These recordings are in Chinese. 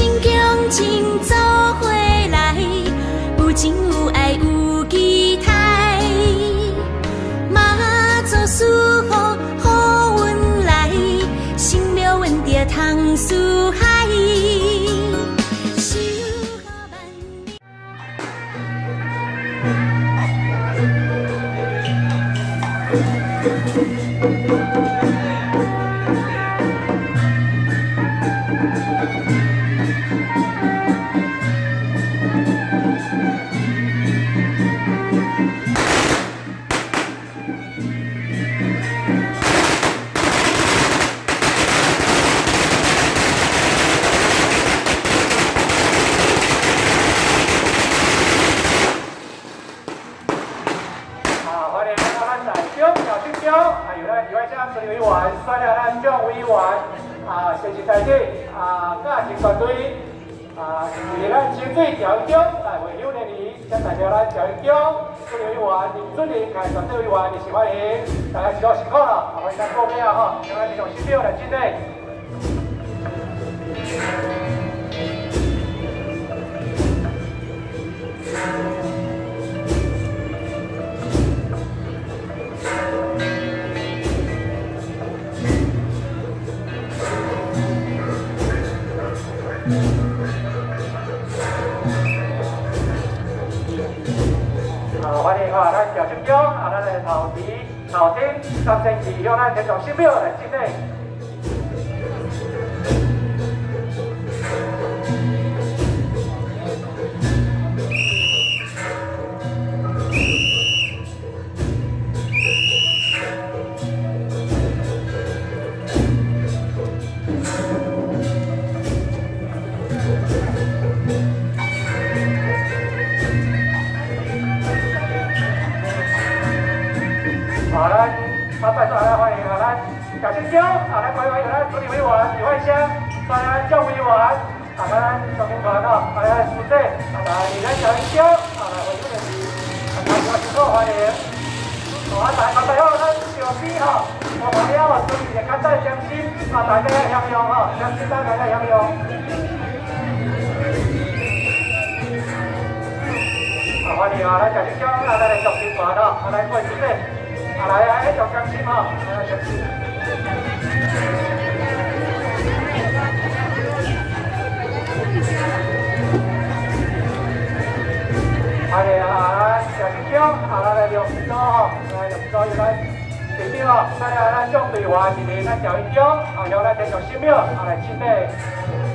心。欢迎咱咱南疆小青椒，啊，有咱台湾乡村游一玩，刷了咱江威玩，啊，学习团队，啊，个性团队，啊，以咱清水小江来为六年里，将代表咱小青椒，出游一玩，你尊敬感谢这一玩，你喜欢的，大家。知道辛苦了，啊，欢迎咱后面啊哈，将咱这种新朋友来接待。打电话来调成功，啊，咱的头皮、头顶、三千几，以咱先从十秒来进内。我听啊，来食香，来来来，小心滑的，来过去呗，啊来来，小心心，来来小心。哎呀，来，来，来来来，两分，来两分，来，来来来，姜对话，弟弟，来调一姜，要来再调十秒，啊，来七。来来来来来来来来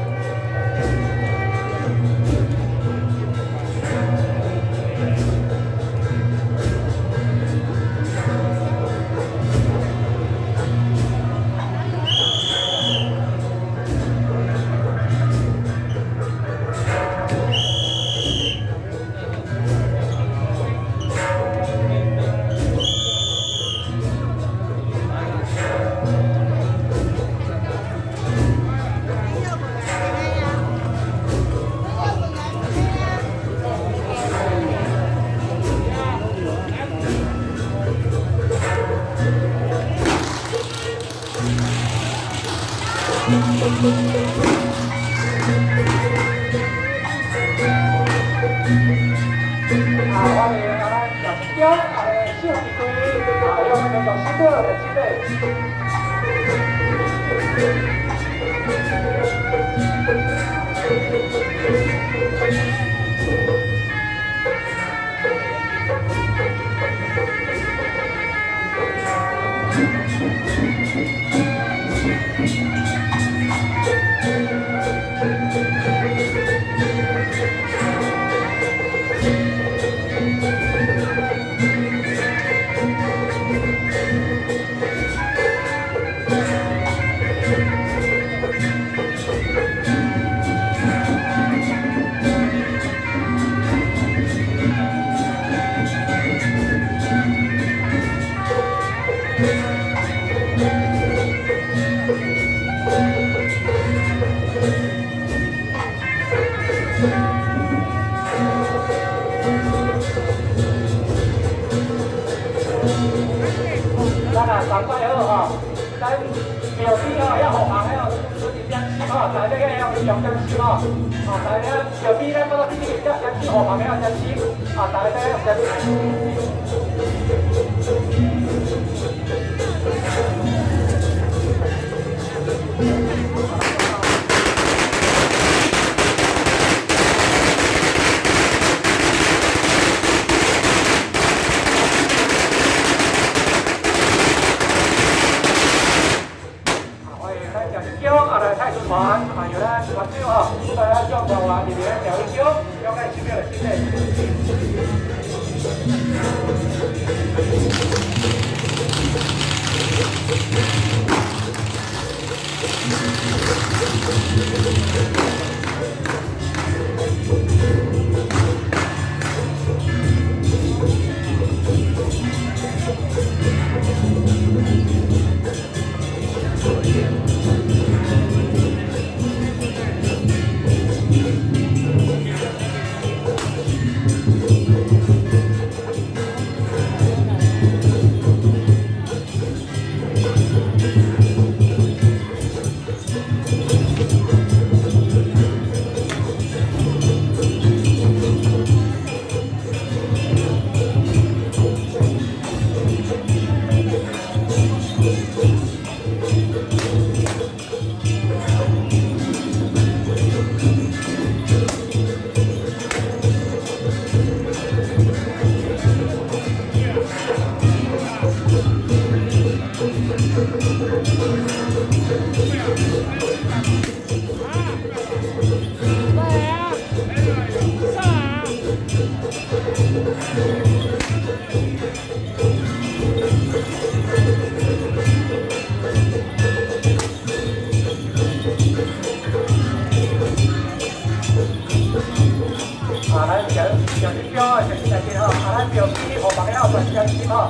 皮包，啊！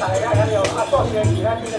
大家也要啊！做ต่แรกแล้ว啊ดี๋ยวมาส่啊เกมอีกหน้าที่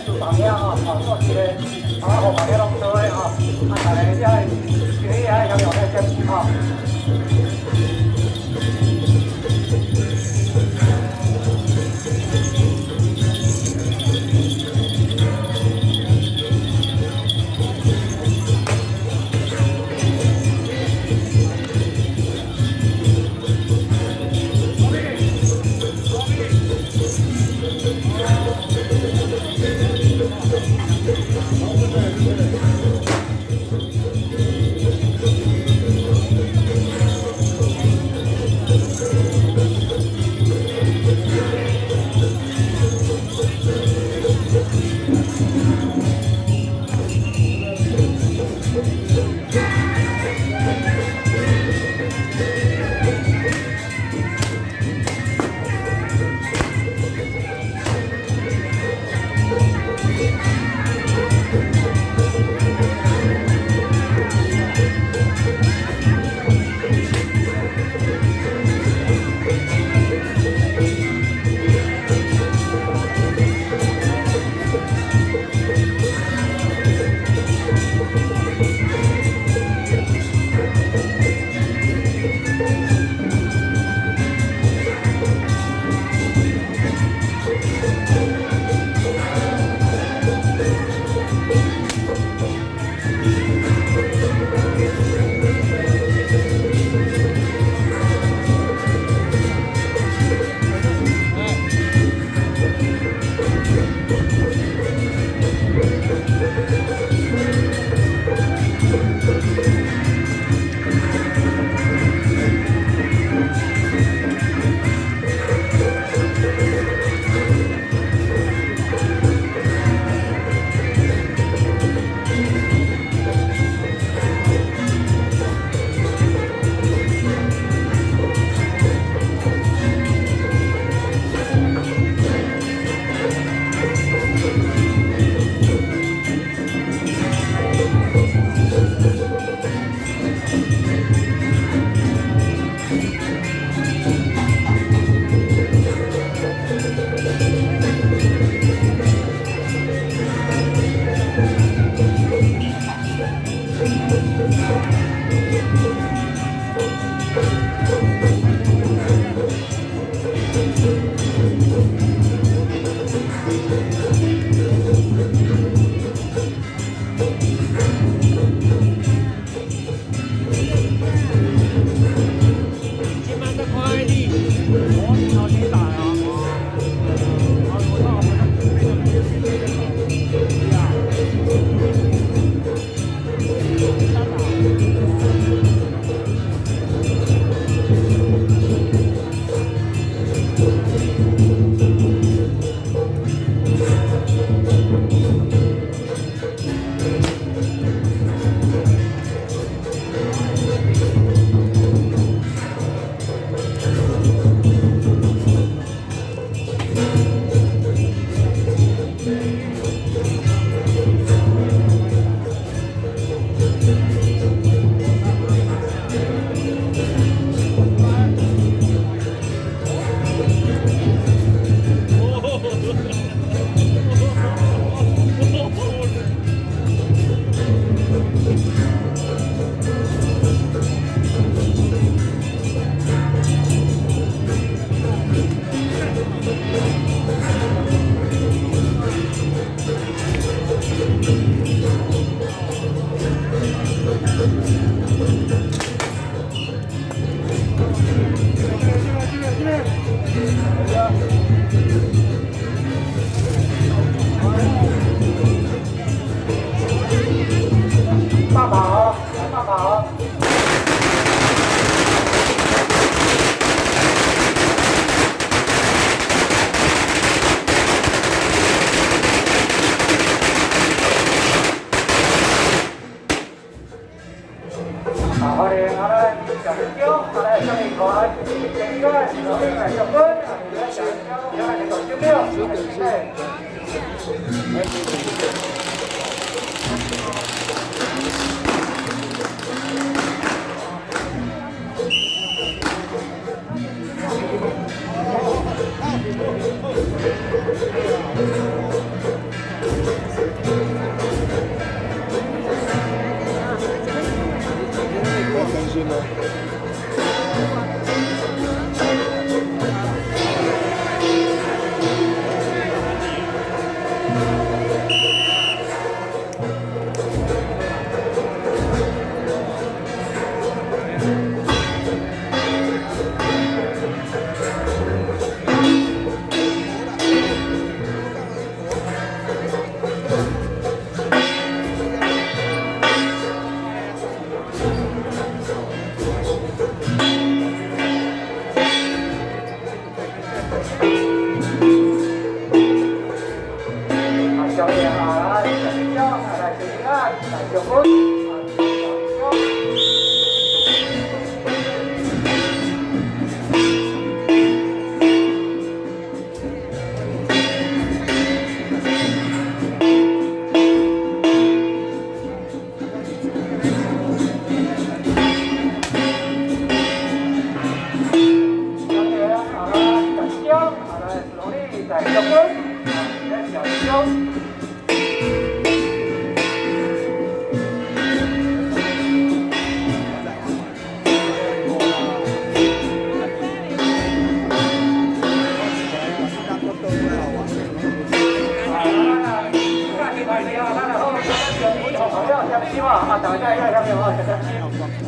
tapi gimana? Ah, tak ada, ya, kami orang kata.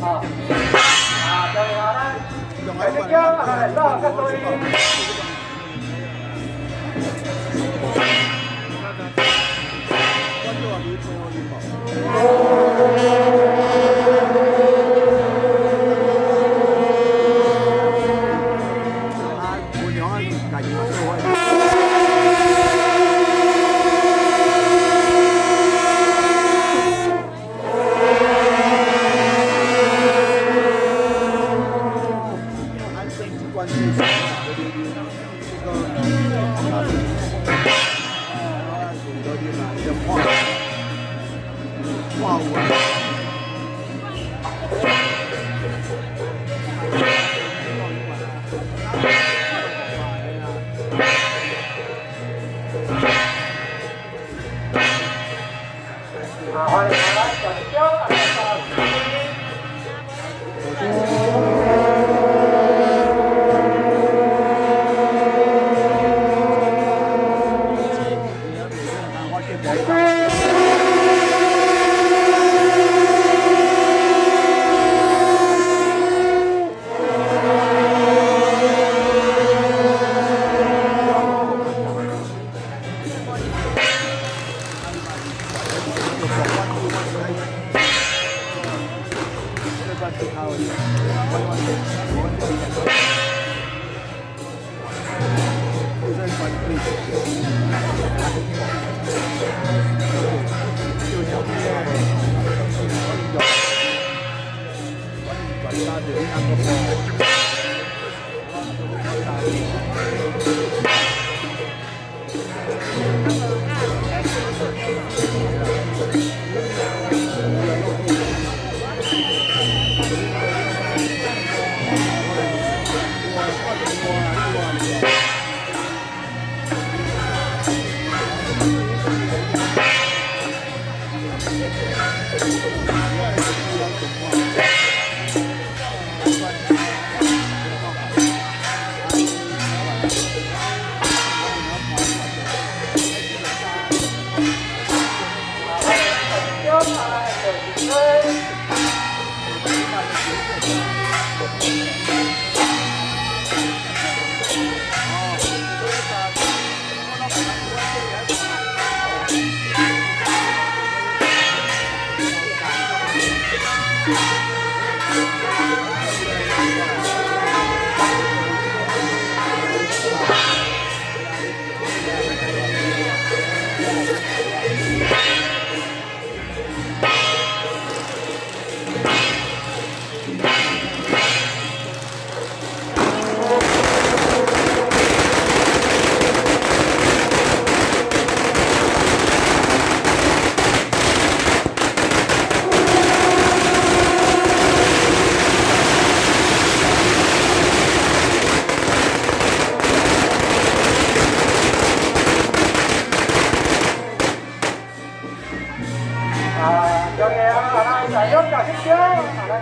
Ah, ah, kami orang. Jadi dia ada lah kata ini. Oh.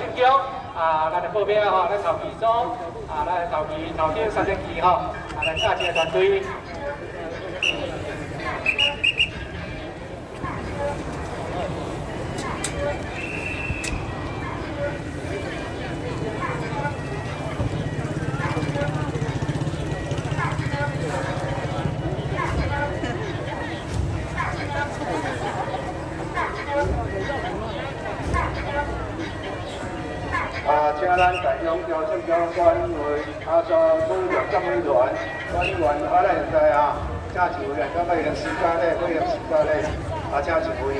Trình Kiều là được một bên họ đã sở hữu. 咱在永州交关为阿山旅游监管员，管员阿来现啊，加一位两个个时间嘞，八个时间咧，阿加一位。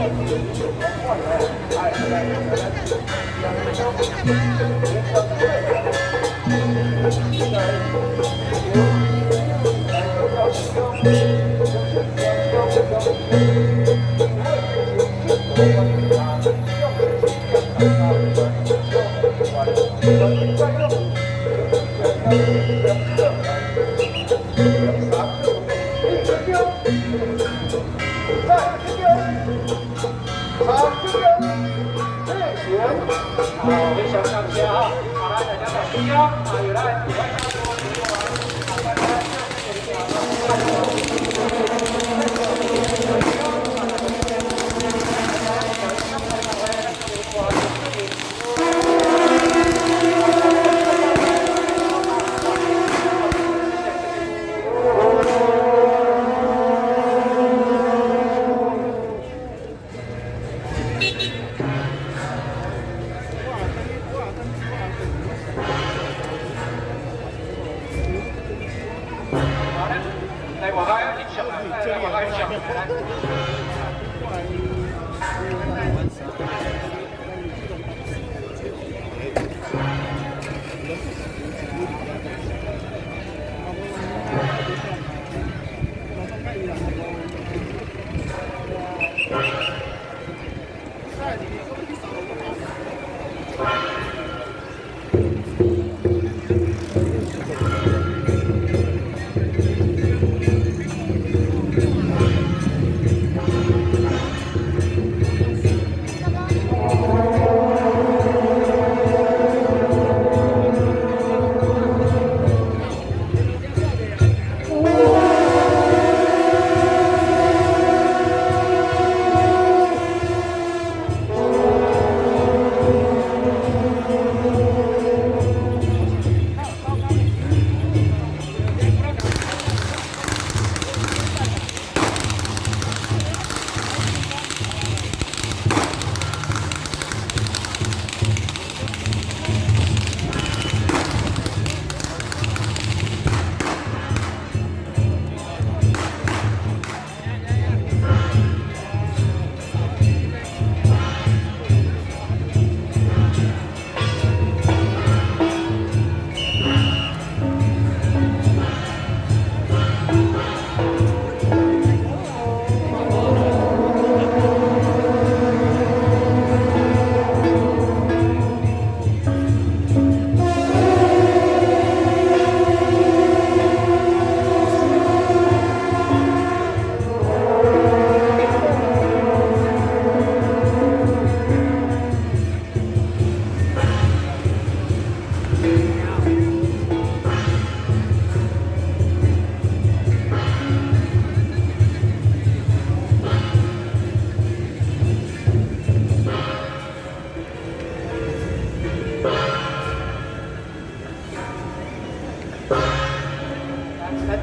Thank you.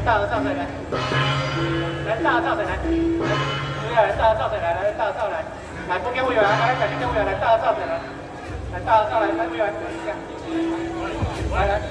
大的照着来，来大的照着来，服务员来。大的照着来，来。大的来，来服务员，来来。感谢服务员，来。大的照着来，来。大的来，来服务员，来。来。